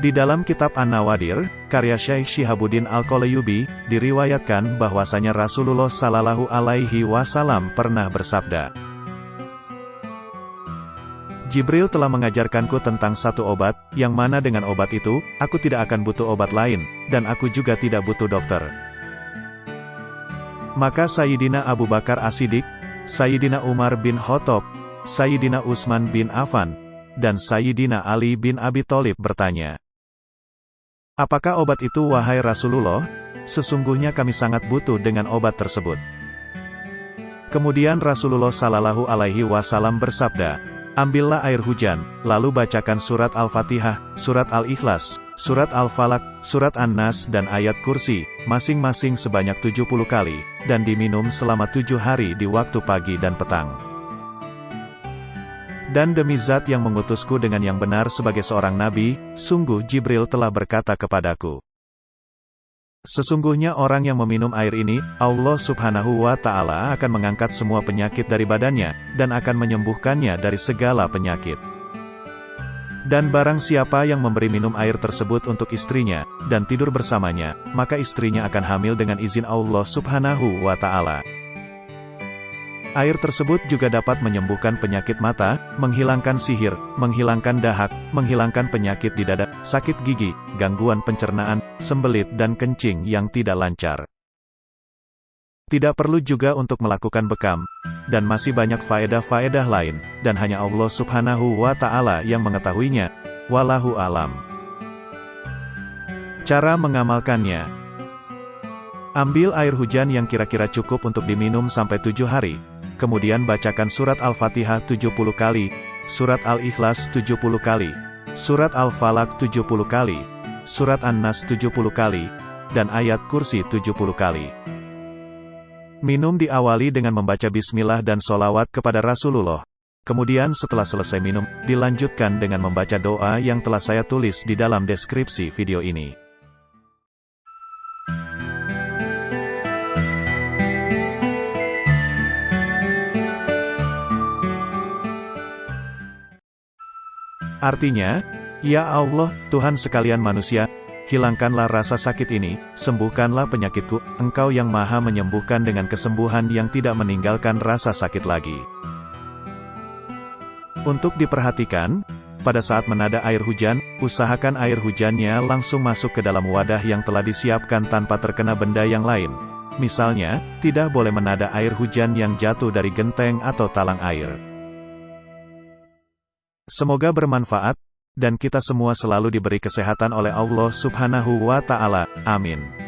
Di dalam kitab An-Nawadir, karya Syekh Shihabuddin Al-Qalayubi, diriwayatkan bahwasanya Rasulullah Sallallahu Alaihi Wasallam pernah bersabda, Jibril telah mengajarkanku tentang satu obat, yang mana dengan obat itu, aku tidak akan butuh obat lain, dan aku juga tidak butuh dokter. Maka Sayyidina Abu Bakar As-Siddiq, Sayyidina Umar bin Khattab, Sayyidina Utsman bin Affan, dan Sayyidina Ali bin Abi Thalib bertanya, Apakah obat itu wahai Rasulullah? Sesungguhnya kami sangat butuh dengan obat tersebut. Kemudian Rasulullah Sallallahu Alaihi Wasallam bersabda, Ambillah air hujan, lalu bacakan surat Al-Fatihah, surat Al-Ikhlas, surat Al-Falak, surat An-Nas dan ayat kursi, masing-masing sebanyak 70 kali, dan diminum selama tujuh hari di waktu pagi dan petang. Dan demi zat yang mengutusku dengan yang benar sebagai seorang nabi, sungguh Jibril telah berkata kepadaku. Sesungguhnya orang yang meminum air ini, Allah subhanahu wa ta'ala akan mengangkat semua penyakit dari badannya, dan akan menyembuhkannya dari segala penyakit. Dan barang siapa yang memberi minum air tersebut untuk istrinya, dan tidur bersamanya, maka istrinya akan hamil dengan izin Allah subhanahu wa ta'ala. Air tersebut juga dapat menyembuhkan penyakit mata, menghilangkan sihir, menghilangkan dahak, menghilangkan penyakit di dada, sakit gigi, gangguan pencernaan, sembelit dan kencing yang tidak lancar. Tidak perlu juga untuk melakukan bekam, dan masih banyak faedah-faedah lain, dan hanya Allah subhanahu wa ta'ala yang mengetahuinya. Wallahu alam. Cara mengamalkannya Ambil air hujan yang kira-kira cukup untuk diminum sampai tujuh hari, kemudian bacakan surat Al-Fatihah 70 kali, surat Al-Ikhlas 70 kali, surat Al-Falak 70 kali, surat An-Nas 70 kali, dan ayat kursi 70 kali. Minum diawali dengan membaca bismillah dan solawat kepada Rasulullah. Kemudian setelah selesai minum, dilanjutkan dengan membaca doa yang telah saya tulis di dalam deskripsi video ini. Artinya, Ya Allah, Tuhan sekalian manusia, hilangkanlah rasa sakit ini, sembuhkanlah penyakitku, Engkau yang maha menyembuhkan dengan kesembuhan yang tidak meninggalkan rasa sakit lagi. Untuk diperhatikan, pada saat menada air hujan, usahakan air hujannya langsung masuk ke dalam wadah yang telah disiapkan tanpa terkena benda yang lain. Misalnya, tidak boleh menada air hujan yang jatuh dari genteng atau talang air. Semoga bermanfaat, dan kita semua selalu diberi kesehatan oleh Allah subhanahu wa ta'ala. Amin.